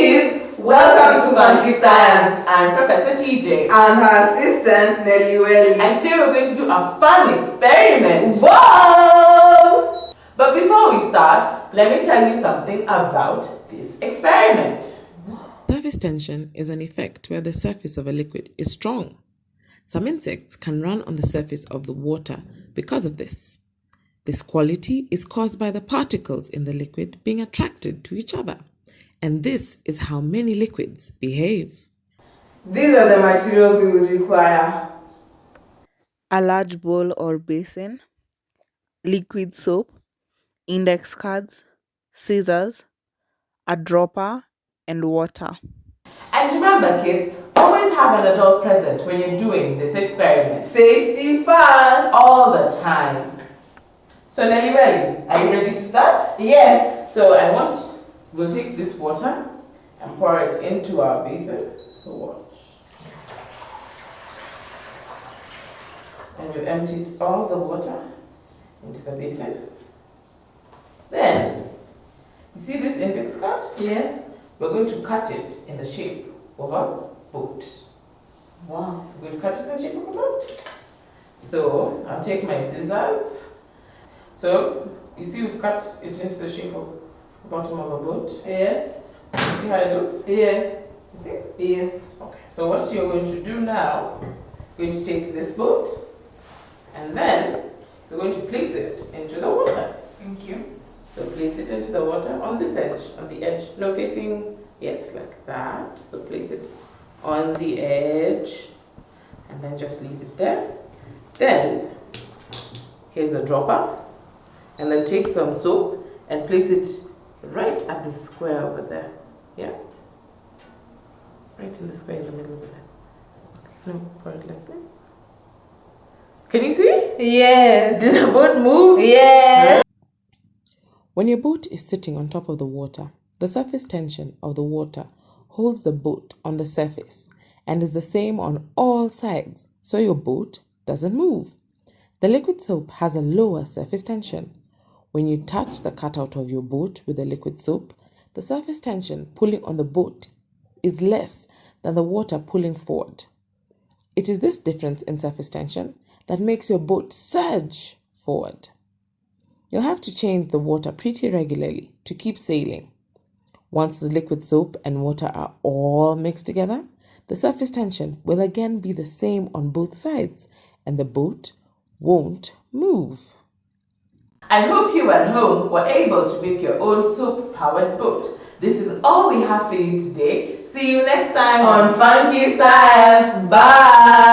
Funkies! Welcome to Funky Science. I'm Professor TJ. I'm her assistant, Nelly Welly. And today we're going to do a fun experiment. Whoa! But before we start, let me tell you something about this experiment. Surface tension is an effect where the surface of a liquid is strong. Some insects can run on the surface of the water because of this. This quality is caused by the particles in the liquid being attracted to each other. And this is how many liquids behave. These are the materials we will require. a large bowl or basin, liquid soap, index cards, scissors, a dropper, and water. And remember, kids, always have an adult present when you're doing this experiment. Safety first. All the time. So, Nelly Welly, are you ready to start? Yes. So, I want, we'll take this water and pour it into our basin. So, watch. And we've emptied all the water into the basin. Then, you see this index card? Yes. We're going to cut it in the shape of a boat. Wow. We're going to cut it in the shape of a boat. So, I'll take my scissors. So, you see we've cut it into the shape of bottom of a boat. Yes. See how it looks? Yes. You see? Yes. Okay, so what you're going to do now, you're going to take this boat and then you're going to place it into the water. Thank you. So place it into the water on this edge, on the edge, no facing, yes, like that. So place it on the edge and then just leave it there. Then, here's a dropper and then take some soap and place it right at the square over there. Yeah? Right in the square in the middle over there. No, pour it like this. Can you see? Yes. Did the boat move? Yes. When your boat is sitting on top of the water, the surface tension of the water holds the boat on the surface and is the same on all sides, so your boat doesn't move. The liquid soap has a lower surface tension. When you touch the cutout of your boat with the liquid soap, the surface tension pulling on the boat is less than the water pulling forward. It is this difference in surface tension that makes your boat surge forward. You'll have to change the water pretty regularly to keep sailing. Once the liquid soap and water are all mixed together, the surface tension will again be the same on both sides and the boat won't move. I hope you at home were able to make your own soap powered boat. This is all we have for you today. See you next time On Funky Science. Bye.